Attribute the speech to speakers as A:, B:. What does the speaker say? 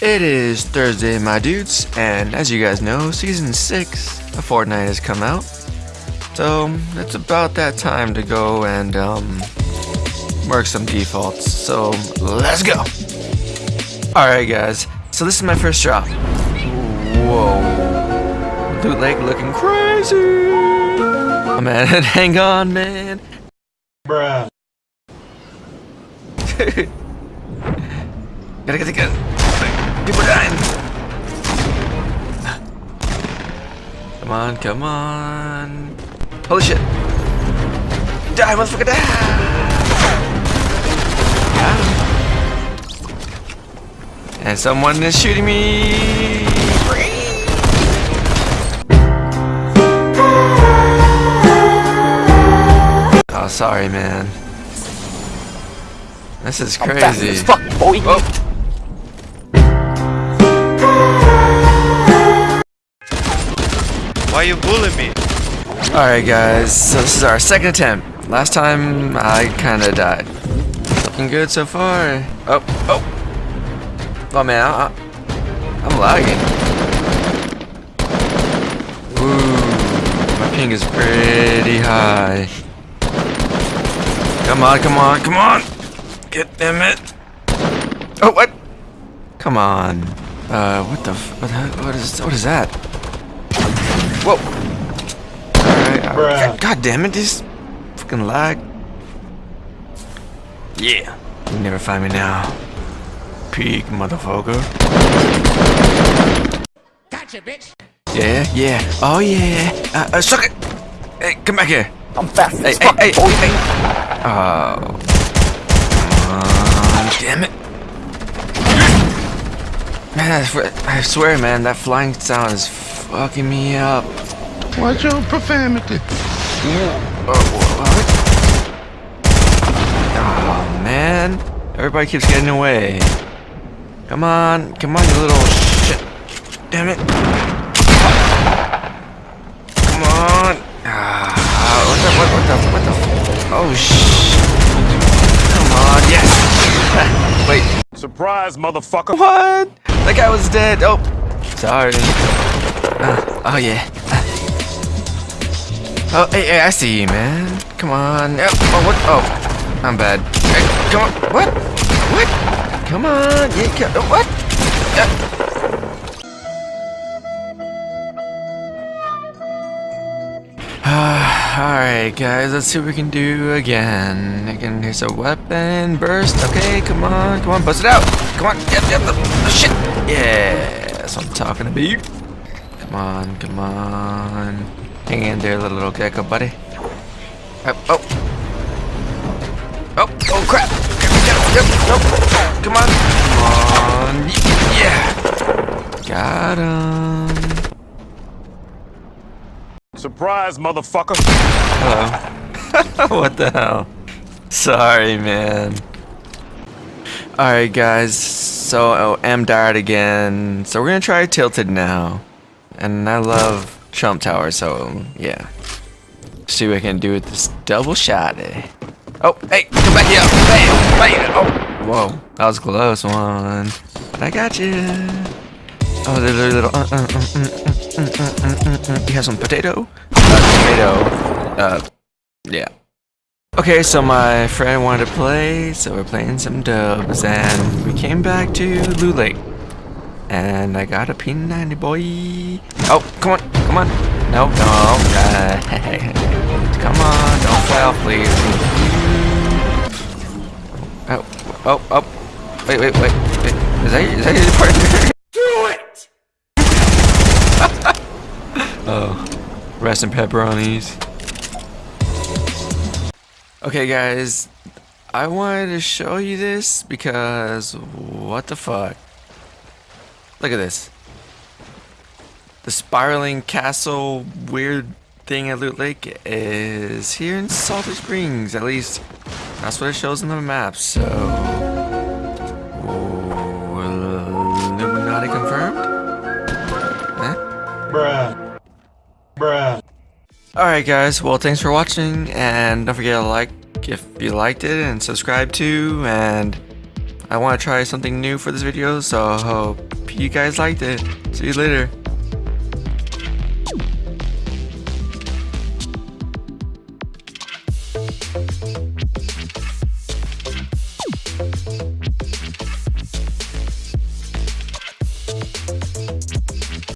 A: It is Thursday, my dudes, and as you guys know, Season 6 of Fortnite has come out. So, it's about that time to go and, um, work some defaults. So, let's go! Alright guys, so this is my first drop. Whoa. Loot Lake looking crazy! Oh man, hang on, man.
B: Bruh.
A: Gotta get the gun. Come on, come on. Holy shit. Die, motherfucker, die! And someone is shooting me. Oh, sorry, man. This is crazy.
C: fuck, boy.
A: Oh.
B: Why you bullying me?
A: Alright guys, so this is our second attempt. Last time I kinda died. Looking good so far. Oh, oh! Oh man, I, am lagging. Ooh, my ping is pretty high. Come on, come on, come on! Get them it! Oh, what? Come on. Uh, what the f- what, what is, what is that? Whoa! Alright, alright. God, God damn it, this fucking lag. Yeah. You never find me now. Peak, motherfucker.
C: Gotcha, bitch.
A: Yeah, yeah. Oh, yeah. Uh, uh, suck it! Hey, come back here.
C: I'm fast
A: Hey,
C: as
A: hey, hey,
C: boy.
A: hey. Oh. Come damn it. Man, I swear, I swear, man, that flying sound is fucking me up.
D: Watch your profanity. Yeah.
A: Oh, what? Oh, man. Everybody keeps getting away. Come on. Come on, you little shit. Damn it. Come on. Ah, what the, what, what the, what the, oh, shit. Come on, yes. Wait,
B: Surprise, motherfucker.
A: what? That guy was dead. Oh, sorry. Uh, oh, yeah. Oh, hey, hey, I see you, man. Come on. Oh, oh, what? Oh, I'm bad. Hey, come on. What? What? Come on. Yeah, co- what? Uh, Alright, guys, let's see what we can do again. Again, here's a weapon burst. Okay, come on, come on, bust it out. Come on, yep, yep, the shit. Yeah, that's what I'm talking about. Come on, come on. Hang in there, little, little gecko buddy. Oh, oh. Oh, oh crap. Yep, yep, nope. Come on. Come on. Yeah. Got him.
B: Surprise, motherfucker.
A: Hello. what the hell? Sorry, man. Alright, guys. So, oh, M died again. So, we're gonna try Tilted now. And I love Trump Tower, so yeah. See what I can do with this double shot. Eh? Oh, hey, come back here. Bam, bam. Oh, whoa. That was close one. But I got you. Oh, there's a little. Uh, uh, uh, you have some potato? tomato. Uh, yeah. Okay, so my friend wanted to play, so we're playing some dubs, and we came back to Loot Lake. And I got a P90 boy. Oh, come on, come on. No, no. Uh, come on, don't fly off, please. Oh, oh, oh. Wait, wait, wait. wait. Is that, is that your partner? Do it! oh, rest in pepperonis. Okay, guys, I wanted to show you this because what the fuck? Look at this. The spiraling castle weird thing at Loot Lake is here in Salty Springs. At least that's what it shows on the map. So, Ooh, Illuminati confirmed. Huh?
B: Bruh. Bruh.
A: Alright guys, well thanks for watching and don't forget to like if you liked it and subscribe too and I want to try something new for this video, so I hope you guys liked it. See you later.